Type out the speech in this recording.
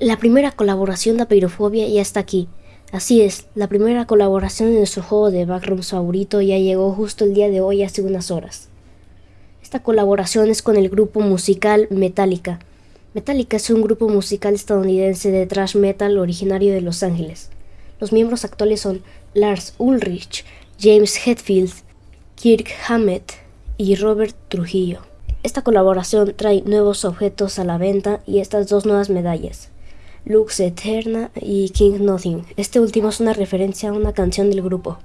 La primera colaboración de Apeirofobia ya está aquí. Así es, la primera colaboración en nuestro juego de Backrooms favorito ya llegó justo el día de hoy hace unas horas. Esta colaboración es con el grupo musical Metallica. Metallica es un grupo musical estadounidense de thrash metal originario de Los Ángeles. Los miembros actuales son Lars Ulrich, James Hetfield, Kirk Hammett y Robert Trujillo. Esta colaboración trae nuevos objetos a la venta y estas dos nuevas medallas. Lux Eterna y King Nothing. Este último es una referencia a una canción del grupo.